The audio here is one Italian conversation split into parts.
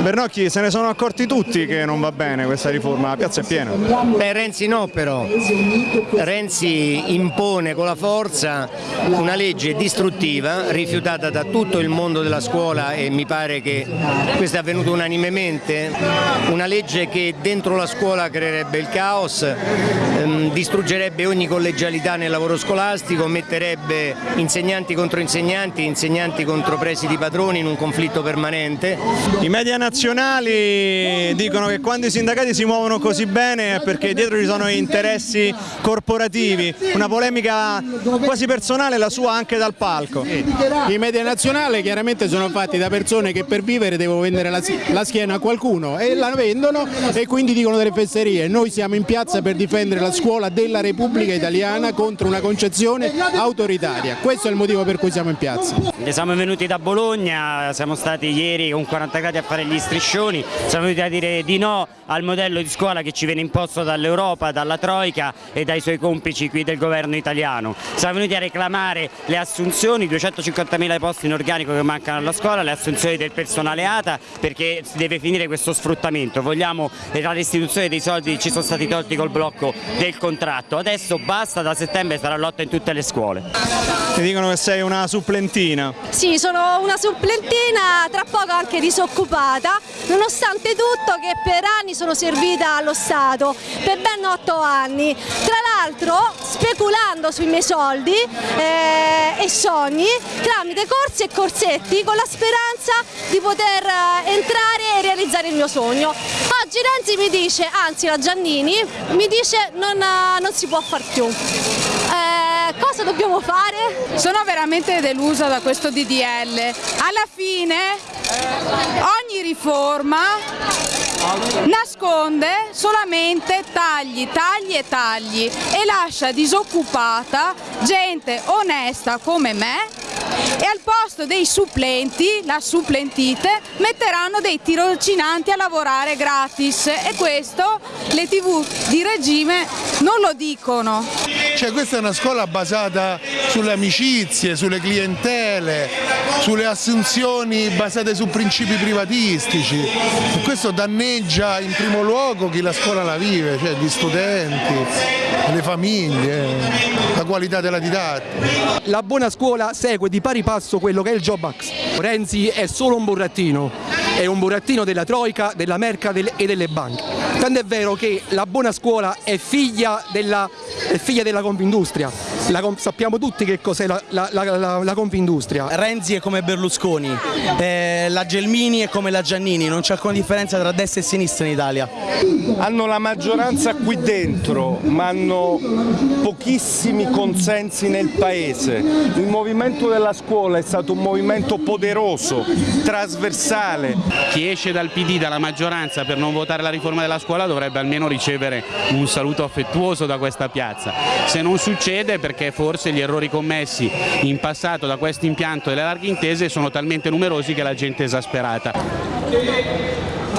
Bernocchi, se ne sono accorti tutti che non va bene questa riforma, la piazza è piena. Beh, Renzi no però, Renzi impone con la forza una legge distruttiva rifiutata da tutto il mondo della scuola e mi pare che questo è avvenuto unanimemente, una legge che dentro la scuola creerebbe il caos, ehm, distruggerebbe ogni collegialità nel lavoro scolastico, metterebbe insegnanti contro insegnanti, insegnanti contro presidi padroni in un conflitto permanente. I media nazionali dicono che quando i sindacati si muovono così bene è perché dietro ci sono interessi corporativi, una polemica quasi personale la sua anche dal palco. I media nazionali chiaramente sono fatti da persone che per vivere devono vendere la, la schiena a qualcuno e la vendono e quindi dicono delle fesserie. Noi siamo in piazza per difendere la scuola della Repubblica Italiana contro una concezione autoritaria. Questo è il motivo per cui siamo in piazza. Siamo venuti da Bologna, siamo stati ieri con 40 gradi a fare gli striscioni, siamo venuti a dire di no al modello di scuola che ci viene imposto dall'Europa, dalla Troica e dai suoi complici qui del governo italiano. Siamo venuti a reclamare le assunzioni, 250.000 posti in organico che mancano alla scuola, le assunzioni del personale ATA perché si deve finire questo sfruttamento. Vogliamo la restituzione dei soldi che ci sono stati tolti col blocco del contratto. Adesso basta, da settembre sarà lotta in tutte le scuole. Ti dicono che sei una supplentina. Sì, sono una supplentina, tra poco anche disoccupata, nonostante tutto che per anni sono servita allo Stato, per ben otto anni. Tra l'altro speculando sui miei soldi eh, e sogni tramite corsi e corsetti con la speranza di poter eh, entrare e realizzare il mio sogno. Oggi Renzi mi dice, anzi la Giannini, mi dice non, eh, non si può far più. Cosa dobbiamo fare? Sono veramente delusa da questo DDL. Alla fine ogni riforma nasconde solamente tagli, tagli e tagli e lascia disoccupata gente onesta come me e al posto dei supplenti, la supplentite, metteranno dei tirocinanti a lavorare gratis e questo le tv di regime non lo dicono. Cioè questa è una scuola basata sulle amicizie, sulle clientele, sulle assunzioni basate su principi privatistici e questo danneggia in primo luogo chi la scuola la vive, cioè gli studenti, le famiglie, la qualità della didattica. La buona scuola segue di pari passo quello che è il Job Act. Renzi è solo un burattino, è un burattino della Troica, della Merca e delle banche. Tanto è vero che la buona scuola è figlia della, è figlia della Confindustria, la, sappiamo tutti che cos'è la, la, la, la, Confindustria. Renzi è come Berlusconi, eh, la Gelmini è come la Giannini, non c'è alcuna differenza tra destra e sinistra in Italia. Hanno la maggioranza qui dentro, ma hanno pochissimi consensi nel Paese. Il movimento della scuola è stato un movimento poderoso, trasversale. Chi esce dal PD, dalla maggioranza per non votare la riforma della scuola dovrebbe almeno ricevere un saluto affettuoso da questa piazza. Se non succede perché forse gli errori commessi in passato da questo impianto delle larghe intese sono talmente numerosi che la gente è esasperata.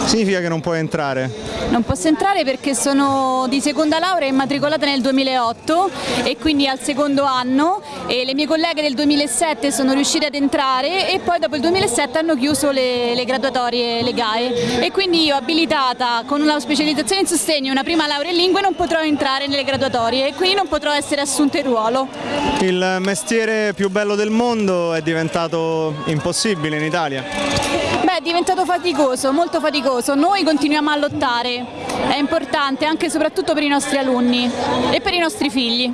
Significa che non puoi entrare? Non posso entrare perché sono di seconda laurea immatricolata nel 2008 e quindi al secondo anno e le mie colleghe del 2007 sono riuscite ad entrare e poi dopo il 2007 hanno chiuso le, le graduatorie, le GAE e quindi io abilitata con una specializzazione in sostegno e una prima laurea in lingue non potrò entrare nelle graduatorie e quindi non potrò essere assunta in ruolo. Il mestiere più bello del mondo è diventato impossibile in Italia? Beh, è diventato faticoso, molto faticoso. Noi continuiamo a lottare, è importante anche e soprattutto per i nostri alunni e per i nostri figli.